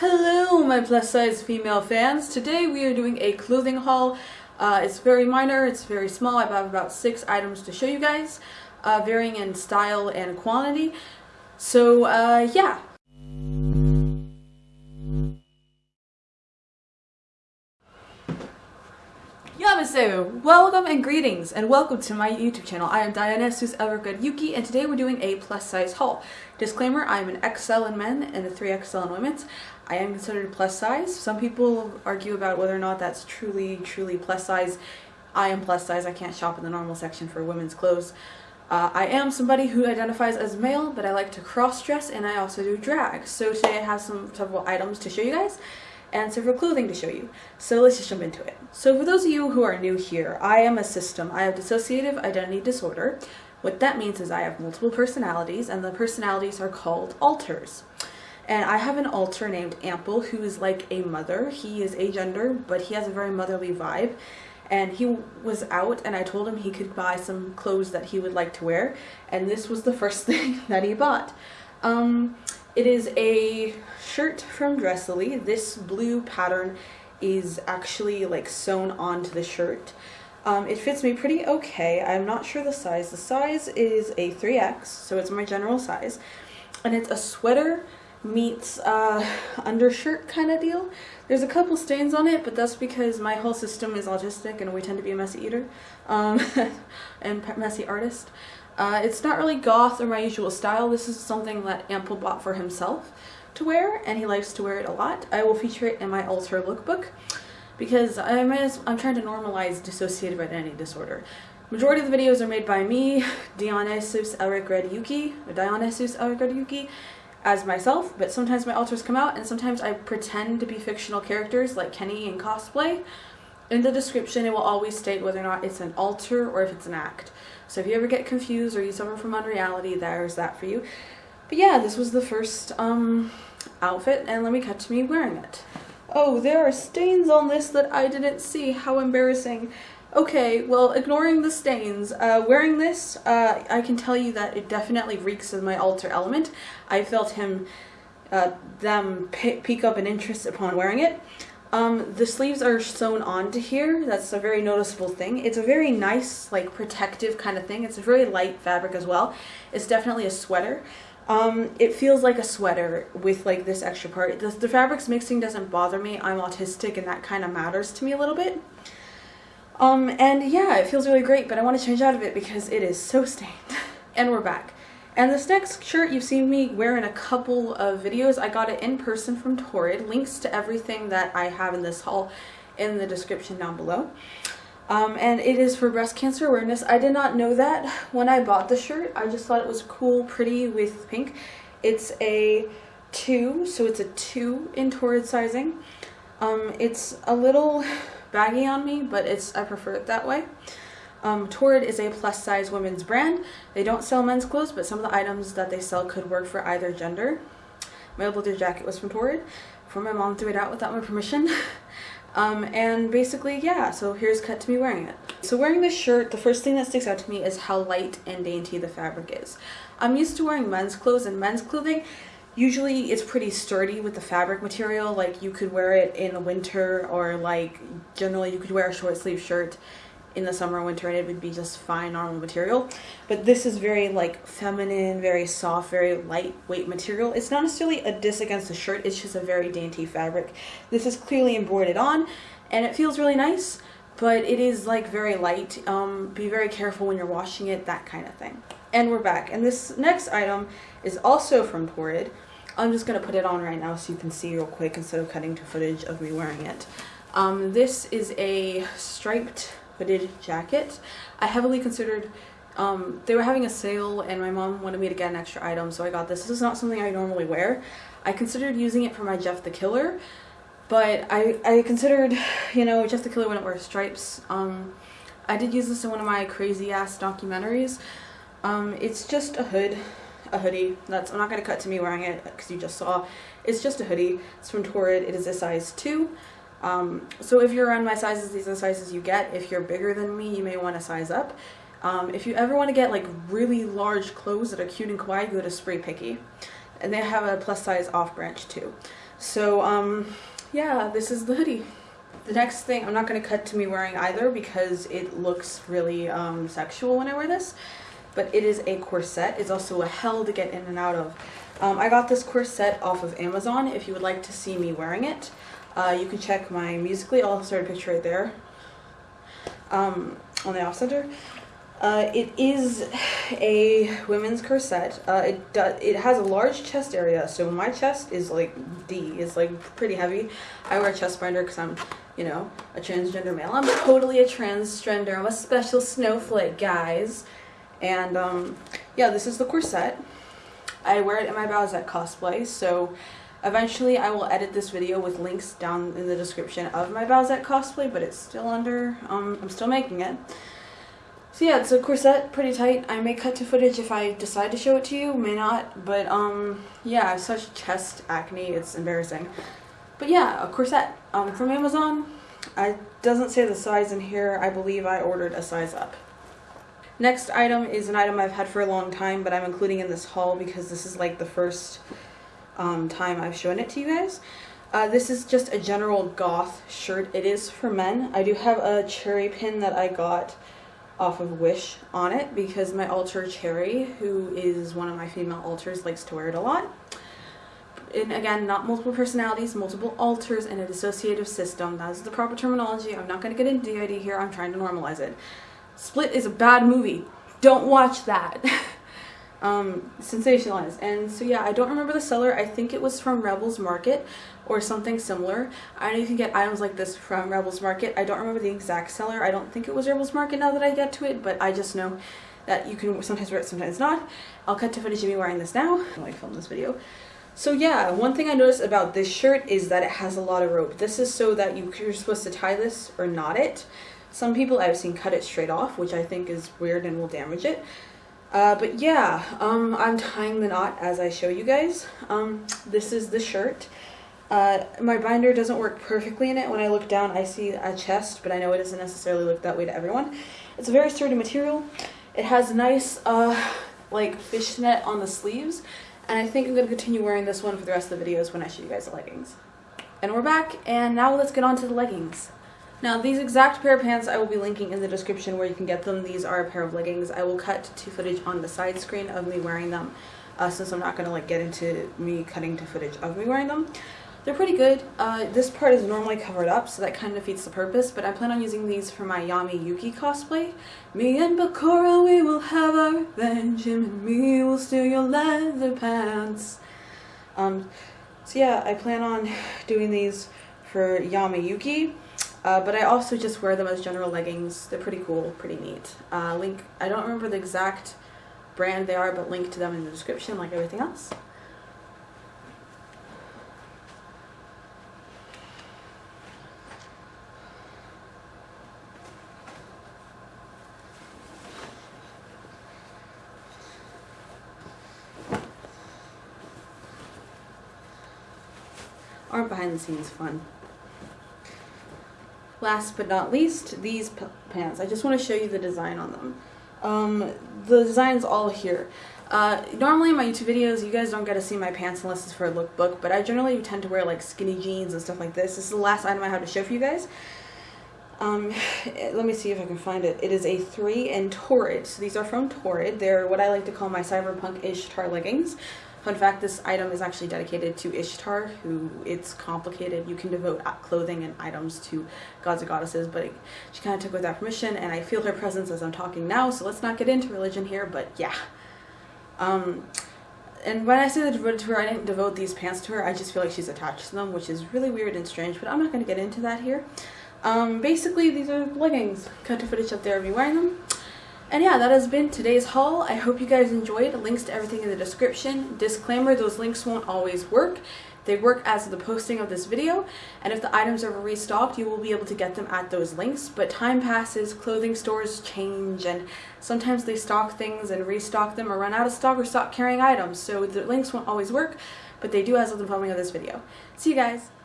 Hello my plus size female fans. Today we are doing a clothing haul. Uh, it's very minor, it's very small. I have about six items to show you guys, uh, varying in style and quantity. So uh, yeah, Yamasu! Welcome and greetings and welcome to my YouTube channel. I am Dionysus Evergood Yuki and today we're doing a plus size haul. Disclaimer, I am an XL in men and a 3XL in women's. I am considered plus size. Some people argue about whether or not that's truly, truly plus size. I am plus size. I can't shop in the normal section for women's clothes. Uh, I am somebody who identifies as male, but I like to cross dress and I also do drag. So today I have some several items to show you guys and several clothing to show you. So let's just jump into it. So for those of you who are new here, I am a system. I have dissociative identity disorder. What that means is I have multiple personalities and the personalities are called alters. And I have an alter named Ample who is like a mother. He is agender, but he has a very motherly vibe. And he was out and I told him he could buy some clothes that he would like to wear. And this was the first thing that he bought. Um, it is a shirt from Dresslily. This blue pattern is actually like sewn onto the shirt. Um, it fits me pretty okay. I'm not sure the size. The size is a 3X, so it's my general size. And it's a sweater meets uh, undershirt kind of deal. There's a couple stains on it, but that's because my whole system is autistic and we tend to be a messy eater um, and messy artist. Uh, it's not really goth or my usual style. This is something that Ample bought for himself to wear, and he likes to wear it a lot. I will feature it in my alter lookbook because I'm, I'm trying to normalize dissociative identity disorder. Majority of the videos are made by me, Dionysus Elric Red Yuki, or Dionysus Elric Red Yuki, as myself, but sometimes my alters come out and sometimes I pretend to be fictional characters like Kenny in cosplay. In the description it will always state whether or not it's an alter or if it's an act. So if you ever get confused or you suffer from unreality, there's that for you. But yeah, this was the first um, outfit, and let me cut to me wearing it. Oh, there are stains on this that I didn't see. How embarrassing. Okay, well, ignoring the stains, uh, wearing this, uh, I can tell you that it definitely reeks of my alter element. I felt him, uh, them pick up an interest upon wearing it. Um, the sleeves are sewn onto here. That's a very noticeable thing. It's a very nice, like, protective kind of thing. It's a very light fabric as well. It's definitely a sweater. Um, it feels like a sweater with, like, this extra part. The, the fabrics mixing doesn't bother me. I'm autistic and that kind of matters to me a little bit. Um, and yeah, it feels really great, but I want to change out of it because it is so stained. and we're back. And this next shirt you've seen me wear in a couple of videos. I got it in person from Torrid. Links to everything that I have in this haul in the description down below. Um, and it is for breast cancer awareness. I did not know that when I bought the shirt. I just thought it was cool, pretty with pink. It's a 2, so it's a 2 in Torrid sizing. Um, it's a little baggy on me, but it's I prefer it that way. Um, Torrid is a plus size women's brand. They don't sell men's clothes, but some of the items that they sell could work for either gender. My leather jacket was from Torrid, before my mom threw it out without my permission. um, and basically, yeah, so here's cut to me wearing it. So wearing this shirt, the first thing that sticks out to me is how light and dainty the fabric is. I'm used to wearing men's clothes and men's clothing. Usually it's pretty sturdy with the fabric material, like you could wear it in the winter or like generally you could wear a short sleeve shirt in the summer winter and it would be just fine normal material. But this is very like feminine very soft very lightweight material. It's not necessarily a diss against the shirt it's just a very dainty fabric. This is clearly embroidered on and it feels really nice but it is like very light um, be very careful when you're washing it that kind of thing and we're back and this next item is also from Torrid I'm just gonna put it on right now so you can see real quick instead of cutting to footage of me wearing it um, this is a striped hooded jacket. I heavily considered, um, they were having a sale and my mom wanted me to get an extra item so I got this. This is not something I normally wear. I considered using it for my Jeff the Killer, but I, I considered, you know, Jeff the Killer wouldn't wear stripes. Um, I did use this in one of my crazy ass documentaries. Um, it's just a hood, a hoodie. That's I'm not gonna cut to me wearing it because you just saw. It's just a hoodie. It's from Torrid. It is a size two. Um, so if you're around my sizes, these are the sizes you get. If you're bigger than me, you may want to size up. Um, if you ever want to get like really large clothes that are cute and kawaii, go to SpreePicky. And they have a plus size off branch too. So, um, yeah, this is the hoodie. The next thing, I'm not going to cut to me wearing either because it looks really um, sexual when I wear this, but it is a corset. It's also a hell to get in and out of. Um, I got this corset off of Amazon. If you would like to see me wearing it, uh, you can check my Musical.ly. I'll start a picture right there um, on the off center. Uh, it is a women's corset. Uh, it does. It has a large chest area, so my chest is like D. It's like pretty heavy. I wear a chest binder because I'm, you know, a transgender male. I'm totally a transgender. I'm a special snowflake, guys. And um, yeah, this is the corset. I wear it in my Bowsette cosplay, so eventually I will edit this video with links down in the description of my Bowsette cosplay, but it's still under. Um, I'm still making it. So yeah, it's a corset, pretty tight. I may cut to footage if I decide to show it to you, may not, but um, yeah, such chest acne, it's embarrassing. But yeah, a corset um, from Amazon. It doesn't say the size in here. I believe I ordered a size up. Next item is an item I've had for a long time, but I'm including in this haul because this is like the first um, time I've shown it to you guys. Uh, this is just a general goth shirt. It is for men. I do have a cherry pin that I got off of Wish on it because my alter Cherry, who is one of my female alters, likes to wear it a lot. And again, not multiple personalities, multiple alters and a dissociative system. That's the proper terminology. I'm not going to get into DID here. I'm trying to normalize it. Split is a bad movie. Don't watch that. um, sensationalized. And so yeah, I don't remember the seller. I think it was from Rebels Market or something similar. I know you can get items like this from Rebels Market. I don't remember the exact seller. I don't think it was Rebels Market now that I get to it, but I just know that you can sometimes wear it, sometimes not. I'll cut to footage of me wearing this now when I film this video. So yeah, one thing I noticed about this shirt is that it has a lot of rope. This is so that you, you're supposed to tie this or knot it. Some people I've seen cut it straight off, which I think is weird and will damage it. Uh, but yeah, um, I'm tying the knot as I show you guys. Um, this is the shirt. Uh, my binder doesn't work perfectly in it. When I look down, I see a chest, but I know it doesn't necessarily look that way to everyone. It's a very sturdy material. It has nice, uh, like, fishnet on the sleeves, and I think I'm going to continue wearing this one for the rest of the videos when I show you guys the leggings. And we're back, and now let's get on to the leggings. Now these exact pair of pants I will be linking in the description where you can get them. These are a pair of leggings. I will cut to footage on the side screen of me wearing them uh, since I'm not going to like get into me cutting to footage of me wearing them. They're pretty good. Uh, this part is normally covered up, so that kind of defeats the purpose, but I plan on using these for my Yami Yuki cosplay. Me and Bakura, we will have our revenge, and me will steal your leather pants. Um, so yeah, I plan on doing these for Yami Yuki. Uh, but I also just wear them as general leggings. They're pretty cool, pretty neat. Uh, link, I don't remember the exact brand they are, but link to them in the description like everything else. Aren't behind the scenes fun? Last but not least, these pants. I just want to show you the design on them. Um, the design's all here. Uh, normally in my YouTube videos, you guys don't get to see my pants unless it's for a lookbook, but I generally tend to wear like skinny jeans and stuff like this. This is the last item I have to show for you guys. Um, let me see if I can find it. It is a 3 in Torrid. So these are from Torrid. They're what I like to call my cyberpunk Ishtar leggings. Fun fact, this item is actually dedicated to Ishtar, who it's complicated. You can devote clothing and items to gods and goddesses, but she kind of took without permission, and I feel her presence as I'm talking now, so let's not get into religion here, but yeah. Um, and when I say that devoted to her, I didn't devote these pants to her, I just feel like she's attached to them, which is really weird and strange, but I'm not going to get into that here. Um, basically, these are leggings. Cut to footage up there of me wearing them. And yeah, that has been today's haul. I hope you guys enjoyed. Links to everything in the description. Disclaimer, those links won't always work. They work as of the posting of this video, and if the items are restocked, you will be able to get them at those links. But time passes, clothing stores change, and sometimes they stock things and restock them or run out of stock or stop carrying items. So the links won't always work, but they do as of the filming of this video. See you guys!